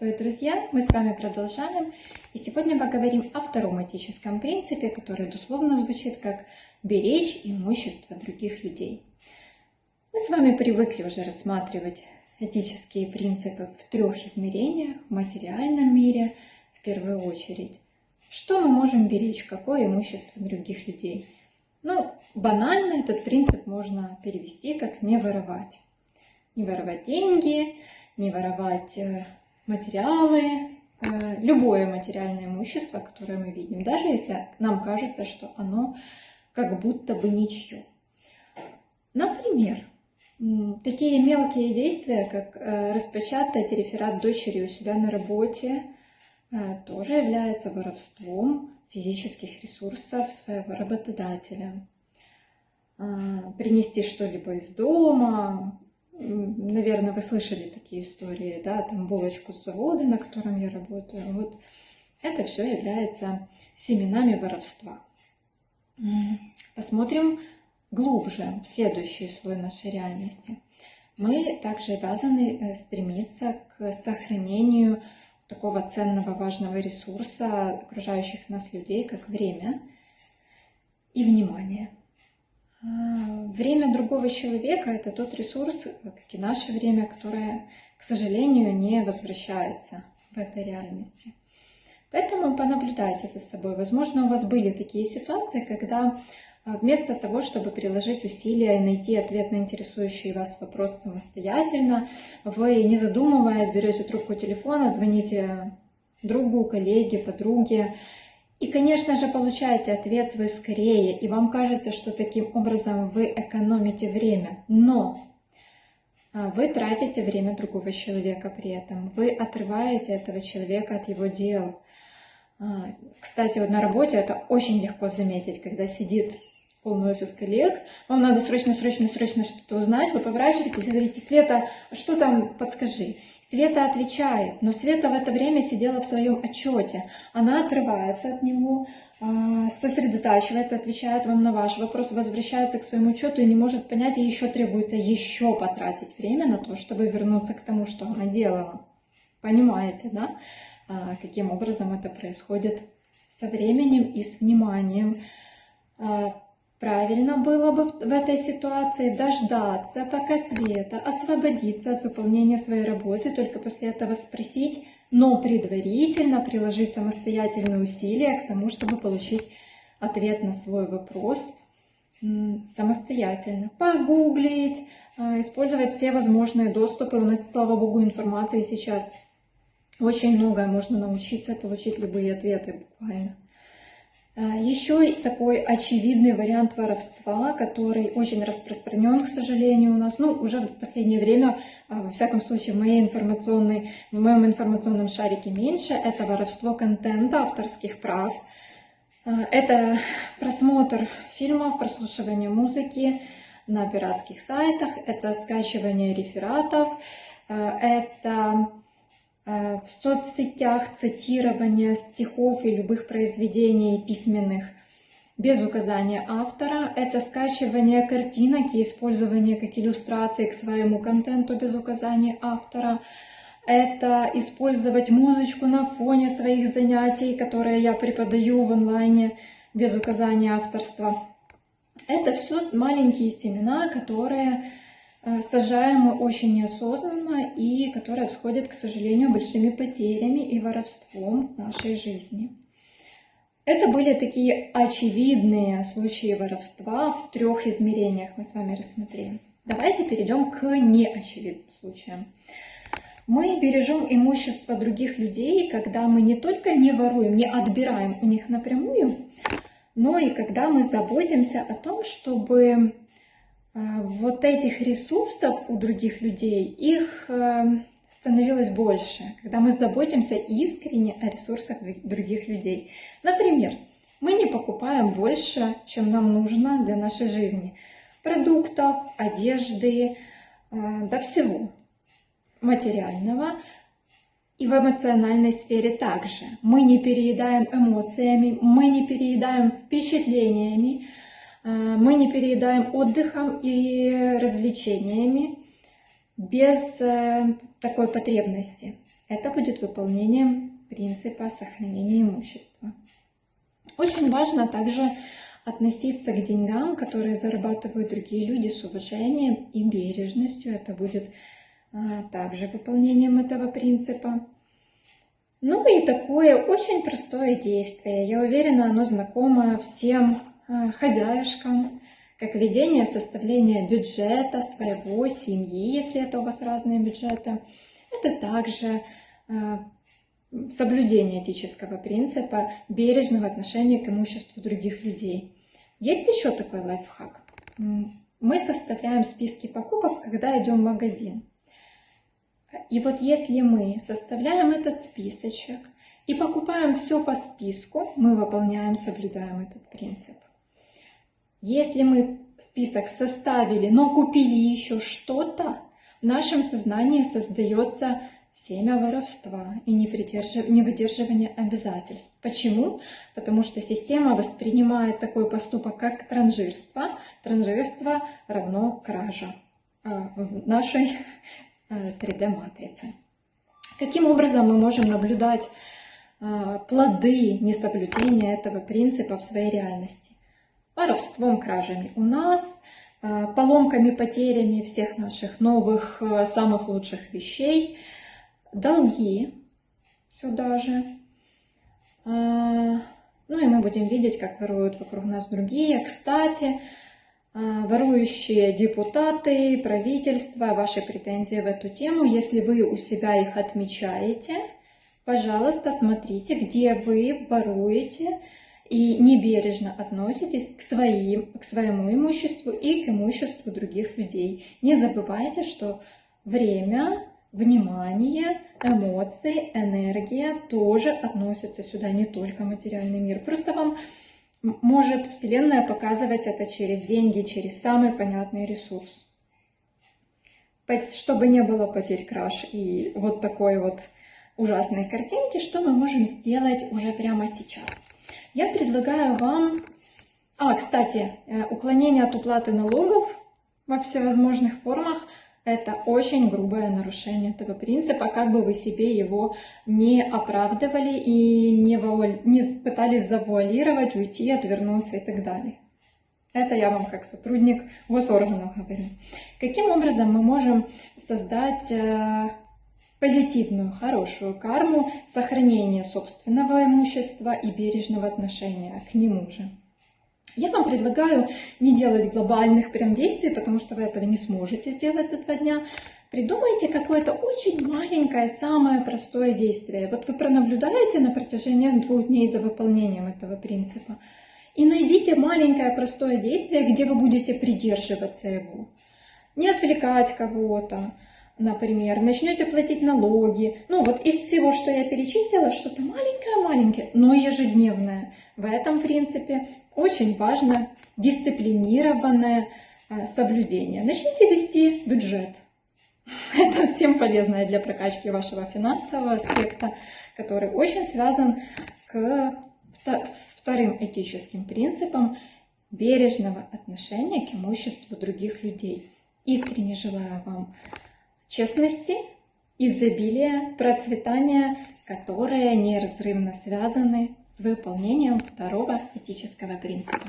Приветствую, друзья! Мы с вами продолжаем. И сегодня поговорим о втором этическом принципе, который дословно звучит как «беречь имущество других людей». Мы с вами привыкли уже рассматривать этические принципы в трех измерениях, в материальном мире в первую очередь. Что мы можем беречь, какое имущество других людей? Ну, банально этот принцип можно перевести как «не воровать». Не воровать деньги, не воровать э, материалы, э, любое материальное имущество, которое мы видим, даже если нам кажется, что оно как будто бы ничье. Например, такие мелкие действия, как э, распечатать реферат дочери у себя на работе, тоже являются воровством физических ресурсов своего работодателя. Принести что-либо из дома, наверное, вы слышали такие истории, да, там булочку с завода, на котором я работаю. Вот это все является семенами воровства. Посмотрим глубже в следующий слой нашей реальности. Мы также обязаны э, стремиться к сохранению такого ценного, важного ресурса окружающих нас людей, как время и внимание. Время другого человека – это тот ресурс, как и наше время, которое, к сожалению, не возвращается в этой реальности. Поэтому понаблюдайте за собой. Возможно, у вас были такие ситуации, когда а, вместо того, чтобы приложить усилия и найти ответ на интересующий вас вопрос самостоятельно, вы, не задумываясь, берете трубку телефона, звоните другу, коллеге, подруге, и, конечно же, получаете ответ свой скорее, и вам кажется, что таким образом вы экономите время. Но а, вы тратите время другого человека при этом. Вы отрываете этого человека от его дел. А, кстати, вот на работе это очень легко заметить, когда сидит полный офис коллег, вам надо срочно, срочно, срочно что-то узнать, вы поворачиваетесь и говорите, Света, что там, подскажи. Света отвечает, но Света в это время сидела в своем отчете. Она отрывается от него, а, сосредотачивается, отвечает вам на ваш вопрос, возвращается к своему учету и не может понять, и еще требуется еще потратить время на то, чтобы вернуться к тому, что она делала. Понимаете, да? А, каким образом это происходит со временем и с вниманием. А, Правильно было бы в этой ситуации дождаться, пока Света освободится от выполнения своей работы, только после этого спросить, но предварительно приложить самостоятельные усилия к тому, чтобы получить ответ на свой вопрос самостоятельно. Погуглить, а, использовать все возможные доступы. У нас, слава богу, информации сейчас очень многое можно научиться получить любые ответы буквально. А, Еще такой очевидный вариант воровства, который очень распространен, к сожалению, у нас, ну, уже в последнее время, а, во всяком случае, в, моей информационной, в моем информационном шарике меньше, это воровство контента, авторских прав. А, это просмотр фильмов, прослушивание музыки на пиратских сайтах, это скачивание рефератов, это в соцсетях цитирование стихов и любых произведений письменных без указания автора. Это скачивание картинок и использование как иллюстрации к своему контенту без указания автора. Это использовать музычку на фоне своих занятий, которые я преподаю в онлайне без указания авторства. Это все маленькие семена, которые Э, сажаем мы очень неосознанно и которая всходит, к сожалению, большими потерями и воровством в нашей жизни. Это были такие очевидные случаи воровства в трех измерениях мы с вами рассмотрели. Давайте перейдем к неочевидным случаям. Мы бережем имущество других людей, когда мы не только не воруем, не отбираем у них напрямую, но и когда мы заботимся о том, чтобы вот этих ресурсов у других людей, их э, становилось больше, когда мы заботимся искренне о ресурсах других людей. Например, мы не покупаем больше, чем нам нужно для нашей жизни. Продуктов, одежды, э, до всего материального. И в эмоциональной сфере также. Мы не переедаем эмоциями, мы не переедаем впечатлениями, Э, мы не переедаем отдыхом и развлечениями без э, такой потребности. это будет выполнением принципа сохранения имущества. Очень важно также относиться к деньгам, которые зарабатывают другие люди с уважением и бережностью. Это будет а, также выполнением этого принципа. Ну и такое очень простое действие. Я уверена, оно знакомо всем хозяюшкам, как ведение, составление бюджета своего, семьи, если это у вас разные бюджеты. Это также а, соблюдение этического принципа бережного отношения к имуществу других людей. Есть еще такой лайфхак. Мы составляем списки покупок, когда идем в магазин. И вот если мы составляем этот списочек и покупаем все по списку, мы выполняем, соблюдаем этот принцип. Если мы список составили, но купили еще что-то, в нашем сознании создается семя воровства и невыдерживание обязательств. Почему? Потому что система воспринимает такой поступок, как транжирство. Транжирство равно кража а, в нашей 3D-матрицы. Э, Каким образом мы можем наблюдать а, плоды несоблюдения этого принципа в своей реальности? Воровством, кражами у нас, а, поломками, потерями всех наших новых, э, самых лучших вещей – долги сюда же. А, ну и мы будем видеть, как воруют вокруг нас другие. Кстати, а, ворующие депутаты, правительство, ваши претензии в эту тему, если вы у себя их отмечаете, пожалуйста, смотрите, где вы воруете и небережно относитесь к, своим, к своему имуществу и к имуществу других людей. Не забывайте, что время внимание, эмоции, энергия тоже относятся сюда, не только материальный мир. Просто вам может Вселенная показывать это через деньги, через самый понятный ресурс. Чтобы не было потерь краш и вот такой вот ужасной картинки, что мы можем сделать уже прямо сейчас? Я предлагаю вам... А, кстати, э, уклонение от уплаты налогов во всевозможных формах – это очень грубое нарушение этого принципа, как бы вы себе его не оправдывали и не, вуаль... не пытались завуалировать, уйти, отвернуться и так далее. Это я вам как сотрудник госорганов говорю. Каким образом мы можем создать э, позитивную, хорошую карму сохранения собственного имущества и бережного отношения к нему же? Я вам предлагаю не делать глобальных прям действий, потому что вы этого не сможете сделать за два дня. Придумайте какое-то очень маленькое, самое простое действие. Вот вы пронаблюдаете на протяжении двух дней за выполнением этого принципа. И найдите маленькое простое действие, где вы будете придерживаться его. Не отвлекать кого-то, например, начнете платить налоги. Ну вот из всего, что я перечислила, что-то маленькое-маленькое, но ежедневное. В этом принципе очень важно дисциплинированное а, соблюдение. Начните вести бюджет. Это всем полезно для прокачки вашего финансового аспекта, который очень связан к, с вторым этическим принципом бережного отношения к имуществу других людей. Искренне желаю вам честности, изобилия, процветания, которые неразрывно связаны с выполнением второго этического принципа.